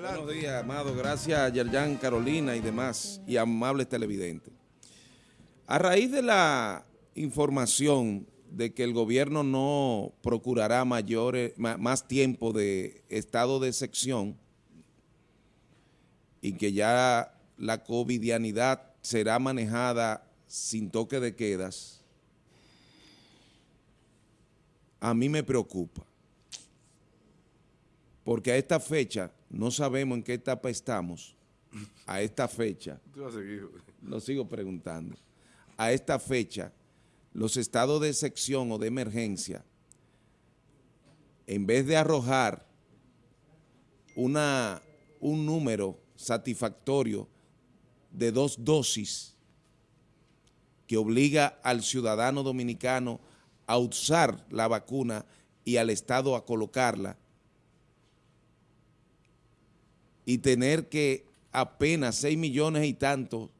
Buenos días, amado. Gracias, Yerjan, Carolina y demás, y amables televidentes. A raíz de la información de que el gobierno no procurará mayores, más tiempo de estado de sección y que ya la covidianidad será manejada sin toque de quedas, a mí me preocupa. Porque a esta fecha, no sabemos en qué etapa estamos, a esta fecha, lo sigo preguntando, a esta fecha, los estados de sección o de emergencia, en vez de arrojar una, un número satisfactorio de dos dosis que obliga al ciudadano dominicano a usar la vacuna y al Estado a colocarla y tener que apenas 6 millones y tantos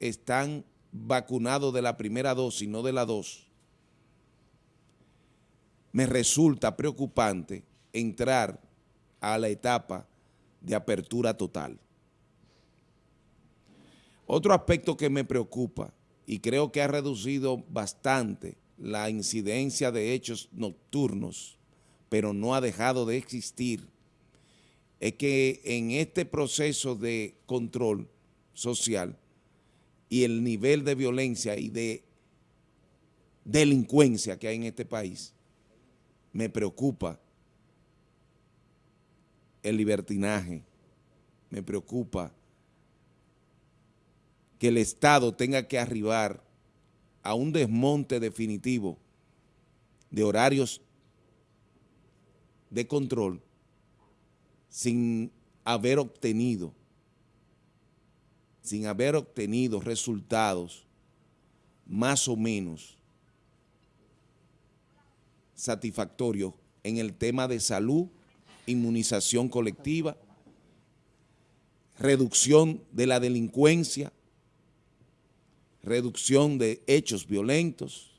están vacunados de la primera dosis, no de la dos, me resulta preocupante entrar a la etapa de apertura total. Otro aspecto que me preocupa y creo que ha reducido bastante la incidencia de hechos nocturnos, pero no ha dejado de existir, es que en este proceso de control social y el nivel de violencia y de delincuencia que hay en este país, me preocupa el libertinaje, me preocupa que el Estado tenga que arribar a un desmonte definitivo de horarios de control sin haber obtenido, sin haber obtenido resultados más o menos satisfactorios en el tema de salud, inmunización colectiva, reducción de la delincuencia, reducción de hechos violentos.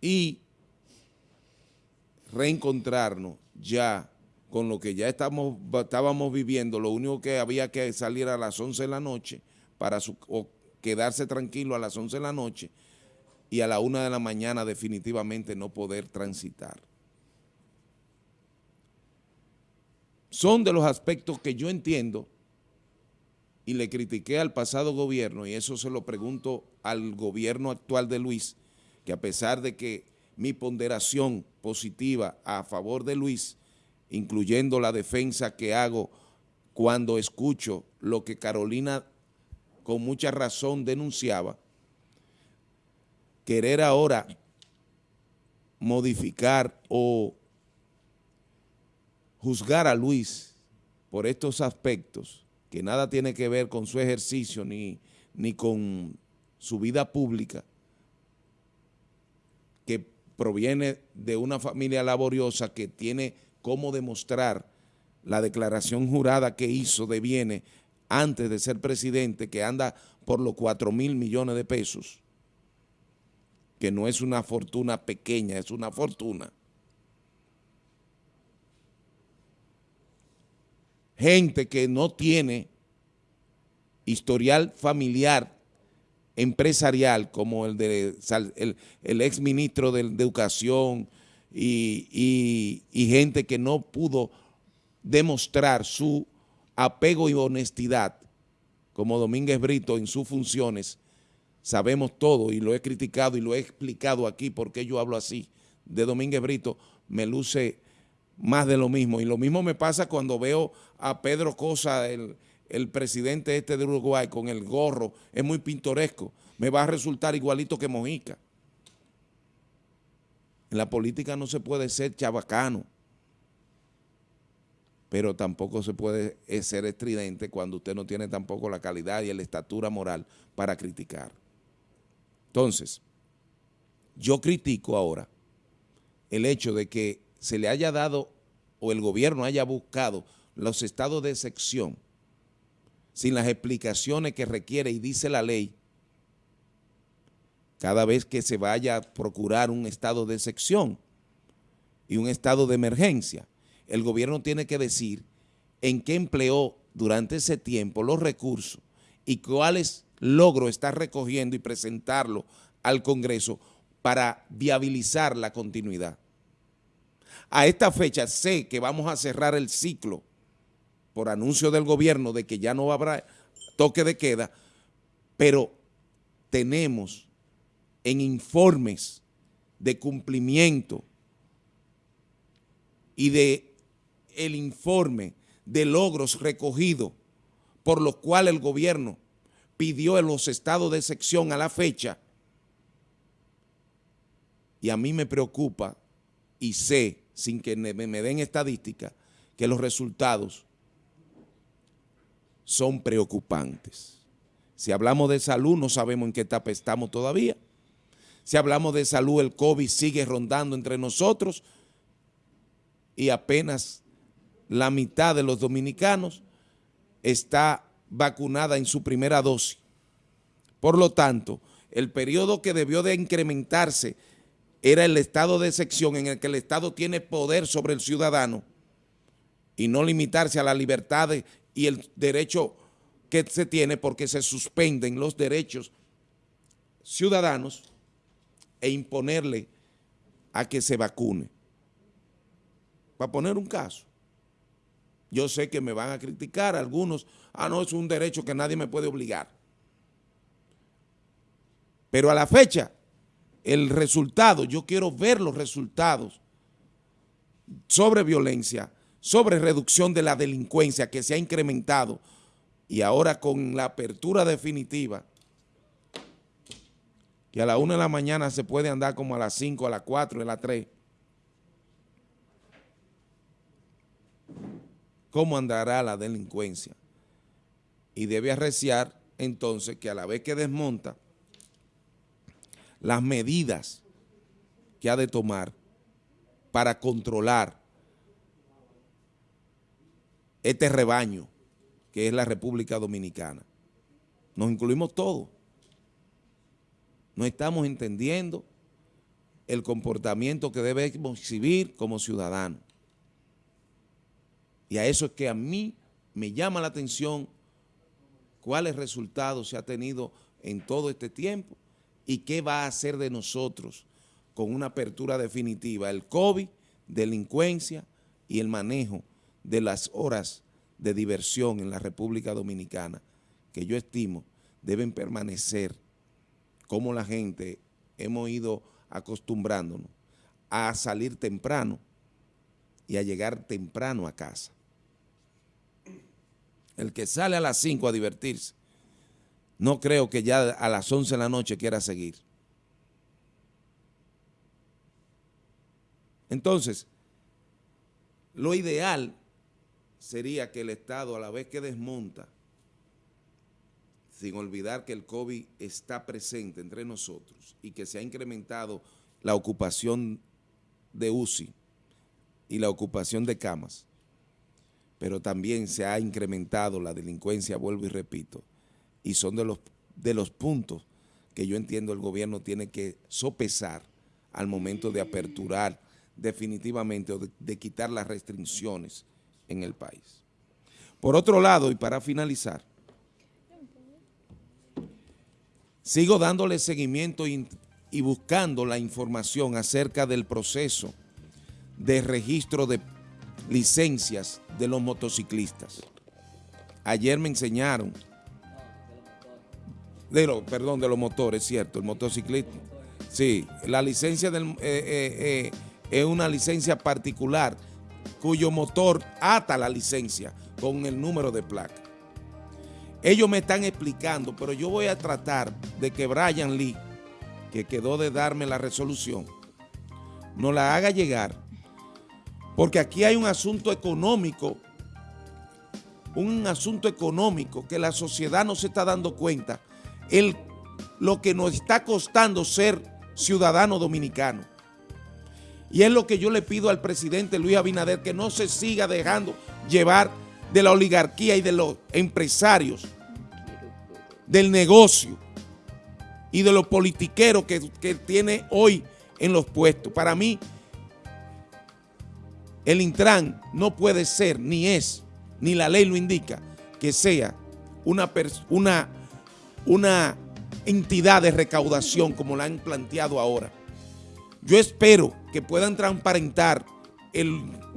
Y reencontrarnos ya con lo que ya estábamos viviendo, lo único que había que salir a las 11 de la noche para quedarse tranquilo a las 11 de la noche y a la 1 de la mañana definitivamente no poder transitar. Son de los aspectos que yo entiendo y le critiqué al pasado gobierno, y eso se lo pregunto al gobierno actual de Luis, que a pesar de que mi ponderación positiva a favor de Luis, incluyendo la defensa que hago cuando escucho lo que Carolina con mucha razón denunciaba, querer ahora modificar o juzgar a Luis por estos aspectos, que nada tiene que ver con su ejercicio ni, ni con su vida pública, que proviene de una familia laboriosa que tiene cómo demostrar la declaración jurada que hizo de bienes antes de ser presidente, que anda por los 4 mil millones de pesos, que no es una fortuna pequeña, es una fortuna. gente que no tiene historial familiar empresarial como el de el, ex ministro de, Educación y, gente que no pudo demostrar su apego y honestidad como Domínguez Brito en sus funciones, sabemos todo y lo he criticado y lo he explicado aquí porque yo hablo así de Domínguez Brito, me luce más de lo mismo. Y lo mismo me pasa cuando veo a Pedro Cosa, el, presidente este de Uruguay, con el gorro, es muy pintoresco. Me va a resultar igualito que Mojica. En la política no se puede ser chabacano, pero tampoco se puede eh, ser estridente cuando usted no tiene tampoco la calidad y la estatura moral para criticar. Entonces, yo critico ahora el hecho de que se le haya dado o el gobierno haya buscado los estados de sección sin las explicaciones que requiere y dice la ley, cada vez que se vaya a procurar un estado de sección, y un estado de emergencia. El gobierno tiene que decir en qué empleó durante ese tiempo los recursos y cuáles logros está recogiendo y presentarlo al Congreso para viabilizar la continuidad. A esta fecha sé que vamos a cerrar el ciclo por anuncio del gobierno de que ya no habrá toque de queda, pero tenemos en informes de cumplimiento y de el informe de logros recogidos por los cuales el gobierno pidió en los estados de sección a la fecha y a mí me preocupa y sé, sin que me, den estadística, que los resultados son preocupantes. Si hablamos de salud, no sabemos en qué etapa estamos todavía. Si hablamos de salud, el COVID sigue rondando entre nosotros y apenas la mitad de los dominicanos está vacunada en su primera dosis. Por lo tanto, el periodo que debió de incrementarse era el estado de sección en el que el Estado tiene poder sobre el ciudadano y no limitarse a la libertad y el derecho que se tiene porque se suspenden los derechos ciudadanos e imponerle a que se vacune. Para poner un caso. Yo sé que me van a criticar algunos, ah, no, es un derecho que nadie me puede obligar. Pero a la fecha, el resultado, yo quiero ver los resultados sobre violencia, sobre reducción de la delincuencia que se ha incrementado y ahora con la apertura definitiva, que a la una de la mañana se puede andar como a las 5, a las 4, a las 3, cómo andará la delincuencia. Y debe arreciar entonces que a la vez que desmonta las medidas que ha de tomar para controlar este rebaño que es la República Dominicana. Nos incluimos todos. No estamos entendiendo el comportamiento que debemos exhibir como ciudadanos. Y a eso es que a mí me llama la atención cuáles resultados se ha tenido en todo este tiempo y qué va a hacer de nosotros con una apertura definitiva, el COVID, delincuencia y el manejo de las horas de diversión en la República Dominicana, que yo estimo deben permanecer como la gente hemos ido acostumbrándonos a salir temprano y a llegar temprano a casa. El que sale a las 5 a divertirse, no creo que ya a las 11 de la noche quiera seguir. Entonces, lo ideal sería que el Estado, a la vez que desmonta, sin olvidar que el COVID está presente entre nosotros y que se ha incrementado la ocupación de UCI y la ocupación de camas, pero también se ha incrementado la delincuencia, vuelvo y repito, y son de los, de los puntos que yo entiendo el gobierno tiene que sopesar al momento de aperturar definitivamente o de, quitar las restricciones en el país. Por otro lado, y para finalizar, sigo dándole seguimiento y, buscando la información acerca del proceso de registro de licencias de los motociclistas. Ayer me enseñaron, de lo, perdón, de los motores, cierto, el motociclista. Sí, la licencia del, eh, eh, eh, es una licencia particular cuyo motor ata la licencia con el número de placa. Ellos me están explicando, pero yo voy a tratar de que Brian Lee, que quedó de darme la resolución, nos la haga llegar porque aquí hay un asunto económico, un asunto económico que la sociedad no se está dando cuenta, el, lo que nos está costando ser ciudadano dominicano. Y es lo que yo le pido al presidente Luis Abinader, que no se siga dejando llevar de la oligarquía y de los empresarios, del negocio y de los politiqueros que, que tiene hoy en los puestos. Para mí, el Intran no puede ser, ni es, ni la ley lo indica, que sea una, una, una entidad de recaudación como la han planteado ahora. Yo espero que puedan transparentar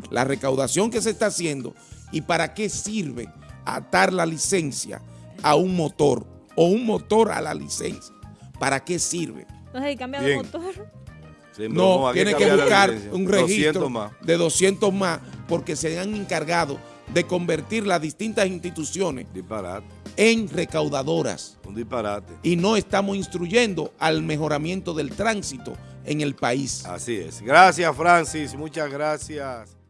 la recaudación que se está haciendo y para qué sirve atar la licencia a un motor o un motor a la licencia. ¿Para qué sirve? Entonces, cambia de motor. no, tiene que, buscar un registro de 200 más porque se han encargado de convertir las distintas instituciones en recaudadoras. Un disparate. Y no estamos instruyendo al mejoramiento del tránsito en el país. Así es. Gracias, Francis. Muchas gracias.